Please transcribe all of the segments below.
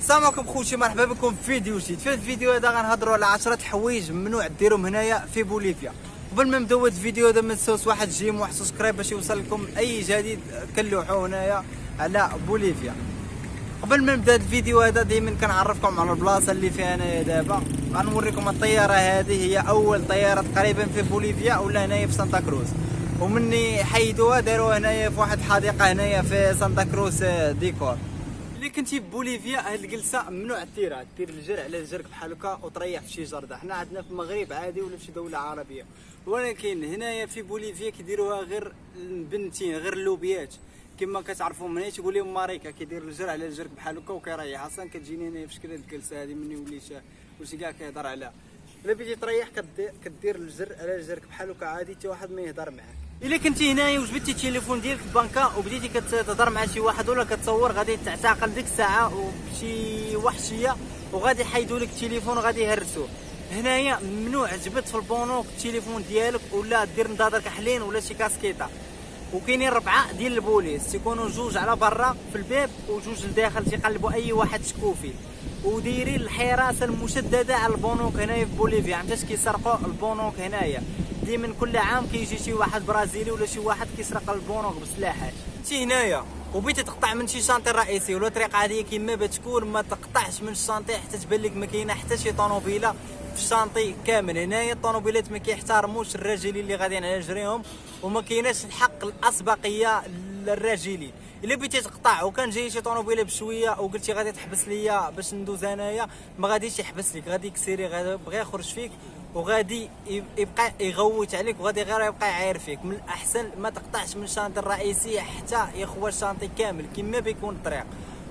السلام عليكم خوتي مرحبا بكم في فيديو جديد. في الفيديو هذا غنهضروا على 10 حوايج ممنوع ديرهم هنايا في بوليفيا. قبل ما نبداو هذا الفيديو هذا ما تنساوش واحد j'aime واحد subscribe باش يوصل لكم أي جديد كنلوحو هنايا على بوليفيا. قبل ما نبدا الفيديو هذا دائما كنعرفكم على البلاصة اللي فيها انايا دابا. غنوريكم الطيارة هذه هي أول طيارة تقريبا في بوليفيا ولا هنايا في سانتا كروز. ومني حيدوها داروها هنايا في واحد الحديقه هنايا في سانتا كروز ديكور. اللي كنتي بوليفيا هاد الجلسة ممنوع ديرها دير الجرع على الجرك بحال هكا وتريح في شي جردة. حنا عندنا في المغرب عادي ولا في شي دولة عربية. ولكن هنايا في بوليفيا كيديروها غير البنتين غير اللوبيات. كما كتعرفوا من هنا لهم ماريكا كيدير الجرع على الجرك بحال هكا وكيريح. أصلا كتجيني هنايا في شكل هاد الجلسة هادي مني وليت وليت كاع كيهضر عليها. إلا بغيتي تريح كدير الجر على الجرك بحال هكا عادي حتى واحد ما يهضر معاك. إلا كنتي هنايا وجبتي التليفون ديالك في بنكا وبديتي كتهضر مع شي واحد ولا كتصور غادي تعتقل ديك الساعة وبشي وحشية وغادي يحيدوا لك التليفون وغادي يهرسوه. هنايا ممنوع جبت في البونوك التليفون ديالك ولا دير نضادر كحلين ولا شي كاسكيطة. وكاينين ربعة ديال البوليس تيكونوا جوج على برا في الباب وجوج لداخل تيقلبوا أي واحد شكو فيه ودايرين الحراسة المشددة على البنوك هنايا في بوليفيا علاش كيسرقوا البنوك هنايا. ديما كل عام كيجي شي واحد برازيلي ولا شي واحد كيسرق البنوك بسلاحات انت هنايا. وبغيتي تقطع من شي شانطي رئيسي ولا طريق عاديه كيما بتكون ما تقطعش من الشانطي حتى تبان لك ما كاينة حتى شي طوموبيله في الشانطي كامل. هنايا الطوموبيلات ما كيحترموش الراجلين اللي غاديين على جريهم وما كايناش الحق الأسبقية للراجلين إلا بغيتي تقطع وكان جاي شي طوموبيلة بشوية وقلتي غادي تحبس ليا باش ندوز انايا ما غاديش يحبس لك غادي يكسيري غادي يخرج فيك وغادي يبقى يغوت عليك وغادي غير يبقى يعاير فيك. من الأحسن ما تقطعش من الشانطي الرئيسية حتى يخوى الشانطي كامل كما بيكون الطريق.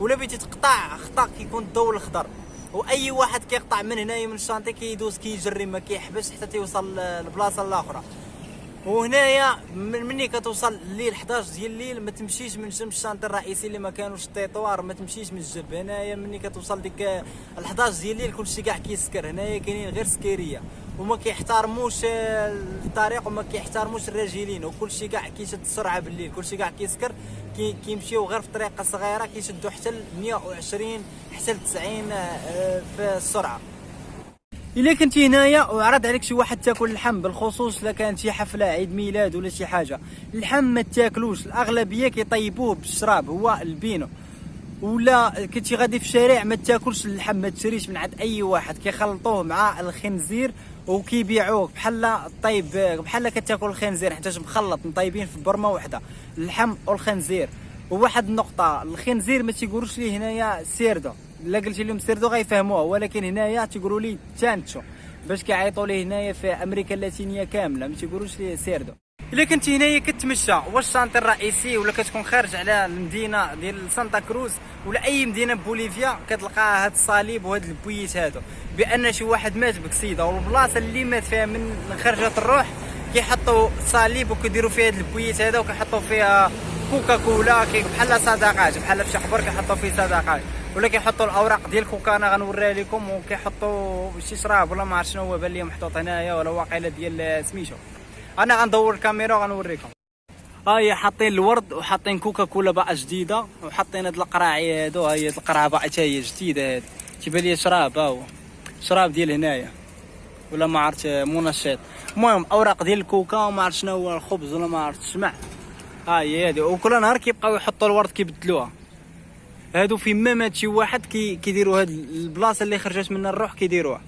ولا بغيتي تقطع خطأ كيكون الضوء الخضر وأي واحد كيقطع من هنايا من ال chantier كيدوز كيجري ما كيحبس حتى تيوصل للبلاصه الأخرى. وهنايا من مني كتوصل الليل 11 ديال الليل ما تمشيش من جنب ال chantier الرئيسي اللي ما كانوش التيطوار ما تمشيش من الجنب هنايا مني كتوصل ديك ال 11 ديال الليل كلشي كاع كيسكر. هنايا كاينين غير سكيرية. وما كيحترموش الطريق وما كيحترموش الراجلين. وكلشي كاع كيشد السرعة بالليل. كلشي كاع كيسكر. كي كيمشيو غير في طريقة صغيرة كيشدوا حتى ل 120 حتى ل 90 آه، في السرعة. إلا كنتي هنايا وعرض عليك شي واحد تاكل اللحم بالخصوص إلا كانت شي حفلة عيد ميلاد ولا شي حاجة. اللحم ما تاكلوش الأغلبية كيطيبوه بالشراب هو ال vino. ولا كنتي غادي في الشارع ما تاكلش اللحم ما تشريش من عند أي واحد كيخلطوه مع الخنزير وكيبيعوك بحال الطيب بحال كتاكل الخنزير حيت مخلط مطيبين في برمة وحدة اللحم والخنزير. وواحد النقطة الخنزير ما تيقولوش ليه هنايا cerdo. الا قلتي لهم cerdo غيفهموها ولكن هنايا تيقولوا لي chancho باش كيعيطوا ليه هنايا في أمريكا اللاتينية كاملة ما تيقولوش ليه cerdo. إلا كنت هنايا كتمشى واش ال chantier الرئيسي ولا كتكون خارج على المدينة ديال سانتا كروز ولا أي مدينة بوليفيا كتلقى هاد الصليب وهاد ال boîte هادو؟ بأن شي واحد مات بكسيده والبلاصة اللي مات فيها من خرجت الروح كيحطوا صليب وكيديروا فيها هاد ال boîte هذا وكيحطوا فيها كوكا كولا بحال صدقات بحال في شي قبر كيحطوا فيه صدقات ولا كيحطوا الأوراق ديال كوكا أنا غنوريها لكم وكيحطوا شي شراب ولا ما عرفت شنو هو بان لي محطوط هنايا ولا واقيلا ديال سميتو. أنا غندور الكاميرا وغنوريكم. ها هي حاطين الورد وحاطين كوكا كولا بقى جديدة وحاطين هاد القراعي هادو هي القرعه بقى حتى هي جديدة هاد تيبان لي شراب ها هو شراب ديال هنايا. ولا ما عرفت منشط. المهم أوراق ديال الكوكا وما عرفت شنو هو الخبز ولا ما عرفت الشمع ها هي هادي. وكل نهار كيبقاو يحطوا الورد كيبدلوها. هادو في ما مات شي واحد كي كيديروا هاد البلاصة اللي خرجت منها الروح كيديروها.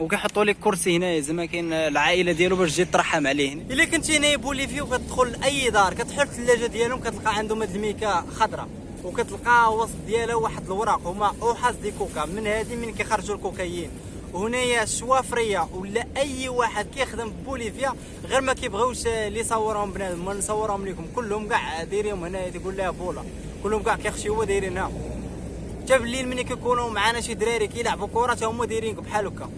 وكيحطوا لك كرسي هنايا زعما كاين العائلة ديالو باش تجي ترحم عليه. إلا كنتي هنايا بوليفيا وكتدخل لأي دار كتحل الثلاجة ديالهم كتلقى عندهم هاد الميكا خضراء وكتلقى وسط ديالها واحد الوراق هما hojas de coca. من هادي من كيخرجوا الكوكايين. وهنايا الشوافريه ولا أي واحد كيخدم في بوليفيا غير ما كيبغيوش اللي يصورهم بنادم ما نصورهم لكم كلهم كاع دايرين هنايا تقول لها bola. كلهم كاع كيخشيو دايرينها حتى بالليل ملي كيكونوا معانا شي دراري كيلعبوا كره حتى هما دايرين بحال هكا.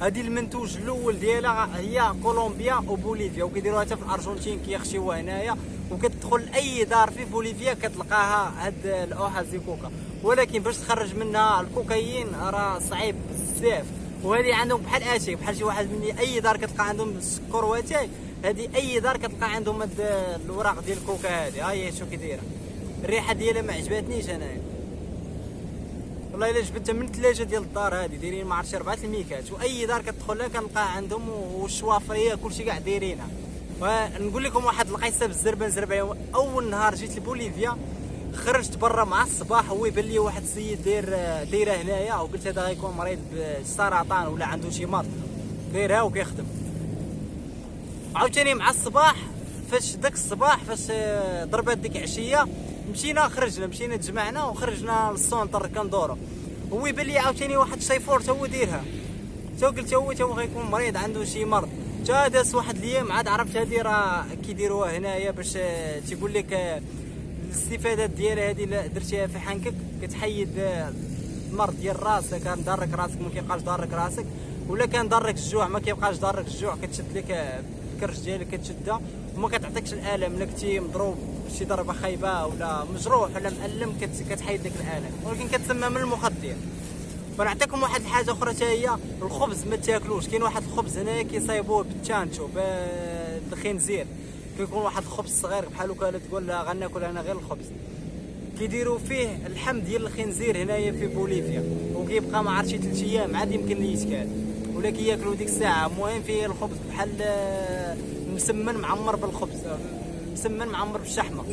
هذه المنتوج الأول ديالها هي كولومبيا وبوليفيا وكيديروها حتى في الأرجنتين كيخشيوها هنايا. وكتدخل أي دار في بوليفيا كتلقاها هاد ال hoja coca. ولكن باش تخرج منها الكوكايين راه صعيب بزاف. وهذه عندهم بحال اتاي بحال شي واحد من أي دار كتلقى عندهم السكر واتاي هذه أي دار كتلقى عندهم هاد الوراق ديال الكوكا هذه ها هي شو كي دايره الريحة ديالها ما عجبتنيش انايا والله إلا جبتها من ثلاجه ديال الدار هذه دايرين ما عرفتش اربعه الميكات وأي دار كتدخل لها كنلقى عندهم والشوافرية كلشي كاع دايرينها. ونقول لكم واحد القصة بالزربة نزرب أول نهار جيت لبوليفيا خرجت برا مع الصباح هو يبان لي واحد السيد داير دايره هنايا وقلت هذا غيكون مريض بالسرطان ولا عنده شي مرض. دايرها وكيخدم. عاوتاني مع الصباح فاش داك الصباح فاش ضربات ديك العشيه مشينا خرجنا مشينا تجمعنا وخرجنا لل centre كندورو هو يبان لي عاوتاني واحد الشيفور تا هو دايرها تا قلت هو تا هو غيكون مريض عنده شي مرض. تا داز واحد الأيام عاد عرفت هادي راه كيديروها هنايا باش تيقول لك الاستفادات ديالها هذه درتيها في حنكك كتحيد المرض ديال راسك. كان ضارك راسك ما كيبقاش ضارك راسك. ولا كان ضارك الجوع ما كيبقاش ضارك الجوع كتشد لك الكرش ديالك كتشدها. وما كتعطيكش الالم الا كنتي مضروب شي ضربة خايبة ولا مجروح ولا مألم كتحيد لك الالم ولكن كتسمى من المخدر. ونعطيكم واحد الحاجة أخرى حتى هي الخبز ما تاكلوش. كاين واحد الخبز هنايا كيصايبوه بالتشانشو بالخنزير. كيكون واحد الخبز صغير بحال هكا تقول غناكل أنا غير الخبز. كيديروا فيه اللحم ديال الخنزير هنايا في بوليفيا. وكيبقى ما عرفتش شي 3 أيام عاد يمكن يتكال ولا كياكلوا ديك الساعة. المهم فيه الخبز بحال مسمن معمر بالخبز مسمن معمر بالشحمة.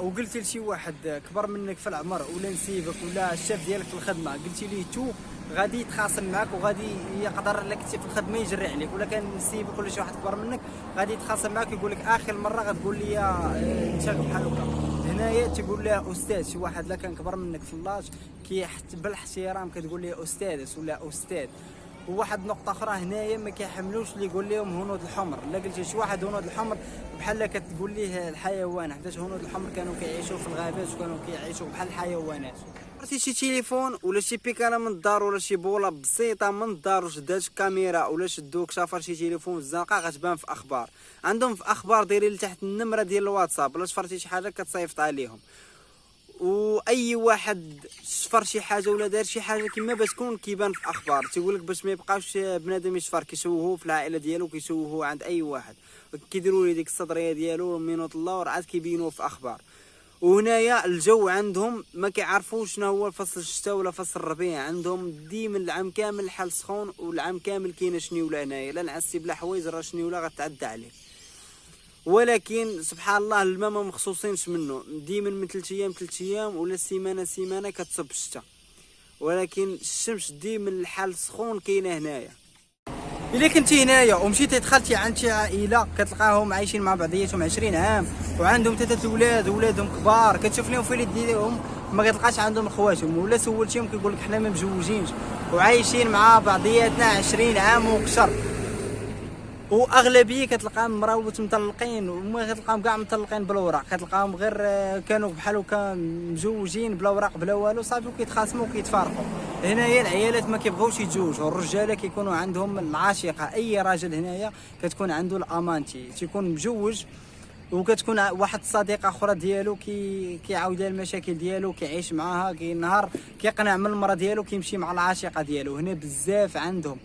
وقلت لشي واحد كبر منك في العمر ولا نسيبك ولا الشاف ديالك في الخدمة قلت ليه تو غادي يتخاصم معك وغادي يقدر لك في الخدمة يجري عليك ولا كان نسيبك ولا شي واحد كبر منك غادي يتخاصم معك يقول لك آخر مرة غتقول لي انت بحال هكا. هنايا تيقول لها أستاذ شي واحد لا كان كبر منك في اللاج كيحت بالإحترام كتقول ليه أستاذ ولا أستاذ. وواحد نقطة أخرى هنايا ما كيحملوش اللي يقول لهم هنود الحمر. الا قلتي شي واحد هنود الحمر بحال كتقول ليه الحيوان حيت هنود الحمر كانوا كيعيشوا في الغابات وكانوا كيعيشوا بحال الحيوانات. عرفتي شي تليفون ولا شي بيكالا من الدار ولا شي بوله بسيطة من الدار وشدات كاميرا ولا شدوك شافر شي تليفون الزنقه غتبان في أخبار. عندهم في أخبار دايرين لتحت النمرة ديال الواتساب ولا شفرتي شي حاجة كتصيفط عليهم. وأي واحد شفر شي حاجة ولا دار شي حاجة كما باش تكون كيبان في الأخبار. تيقول لك باش ما يبقاش بنادم يشفر كيشوهوه في العائلة ديالو كيشوهوه عند أي واحد. كيديروا لي ديك الصدرية ديالو من الله ورعاد كيبينوه في أخبار وهنايا الجو عندهم ما كيعرفوش شنو هو فصل الشتاء ولا فصل الربيع. عندهم ديما العام كامل الحال سخون والعام كامل كاينة شنيولة هنايا. لا نعسي بلا حوايج راه شنيولة غتعدى عليه. ولكن سبحان الله الماء ما مخصوصينش منه. ديما من ثلاث أيام ثلاث أيام ولا سيمانة سيمانة كتصب الشتاء ولكن الشمس ديما الحال سخون كاينة هنايا. إلا كنتي هنايا ومشيتي دخلتي عند شي عائله كتلقاهم عايشين مع بعضياتهم 20 عام وعندهم ثلاثة أولاد ولادهم كبار. كتشوف لهم في ديالهم ما كتلقاش عندهم خواتهم ولا سولتيهم كيقول لك حنا ما مجوجينش وعايشين مع بعضياتنا 20 عام وكثر وأغلبية كتلقاهم مراوت مطلقين وما كتلقاهم كاع مطلقين بالوراق كتلقاهم غير آه، كانوا بحال هكا مزوجين بلا وراق بلا والو صافي وكيتخاصموا وكيتفارقوا. هنايا العيالات ما كيبغيوش يتزوجوا. الرجالة كيكونوا عندهم العاشقة. أي راجل هنايا كتكون عنده ال amante. تيكون مجوج وكتكون واحد الصديقه أخرى ديالو كي كيعاود لها المشاكل ديالو كيعيش معاها كي نهار كيقنع من المراه ديالو كيمشي مع العاشقة ديالو. هنا بزاف عندهم.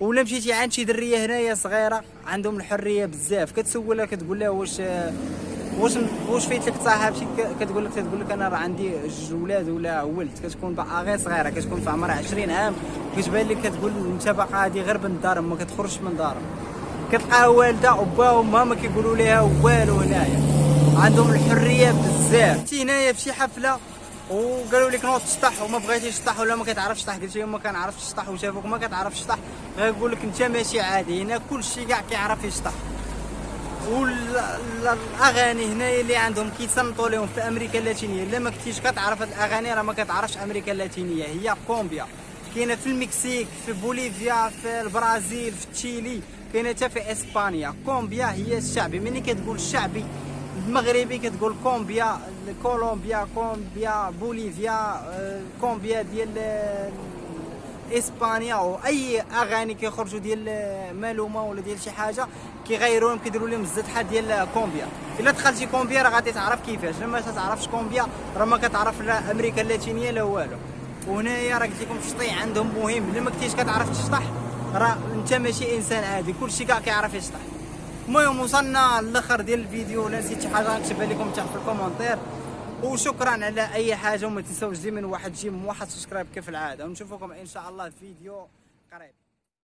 ولا مشيتي عند شي درية هنايا صغيرة؟ عندهم الحرية بزاف. كتسولها كتقول لها واش واش واش فايت لك ك- كتقول لك تقول لك أنا راه عندي جوج ولاد ولا ولد. كتكون باقا غير صغيرة كتكون في عمرها 20 عام. كتبان لك كتقول أنت باقا هادي غير من دارهم ما كتخرجش من دارهم. كتلقاها والدة وبا وما ما كيقولوا لها والو هنايا. عندهم الحرية بزاف. تي هنايا في شي حفلة؟ وقالوا لك نوض تشطح وما بغيتيش تشطح ولا ما كتعرفش تشطح قلت لهم ما كنعرفش نشطح وشافوك ما كتعرفش تشطح غيقول لك انت ماشي عادي هنا كلشي كاع كيعرف يشطح والأغاني هنايا اللي عندهم كيصنتوا لهم في أمريكا اللاتينية إلا ما كنتيش كتعرف هاد الأغاني راه ما كتعرفش أمريكا اللاتينية هي كومبيا. كاينة في المكسيك في بوليفيا في البرازيل في تشيلي كاينة حتى في إسبانيا. كومبيا هي الشعبي ملي كتقول الشعبي المغربي كتقول كومبيا كولومبيا كومبيا بوليفيا آه، كومبيا ديال آه، إسبانيا أو أي أغاني كيخرجوا ديال مالومة ولا ديال شي حاجة كيغيروهم كيديروا لهم الزدحه ديال كومبيا. إلا دخلتي كومبيا راه غادي تعرف كيفاش. لما تعرفش كومبيا راه ما كتعرف لا أمريكا اللاتينية لا والو. وهنايا راه قلت لكم الشطيع عندهم مهم. إلا ما كنتيش كتعرف تشطح راه أنت ماشي إنسان عادي. كلشي كاع كيعرف يشطح. المهم وصلنا للآخر ديال الفيديو. ولا نسيت شي حاجة نكتبها لكم تحت في ال commentaire. وشكرا على أي حاجة وما تنساوش ديما واحد j'aime واحد subscribe كيف العادة. ونشوفكم إن شاء الله في فيديو قريب.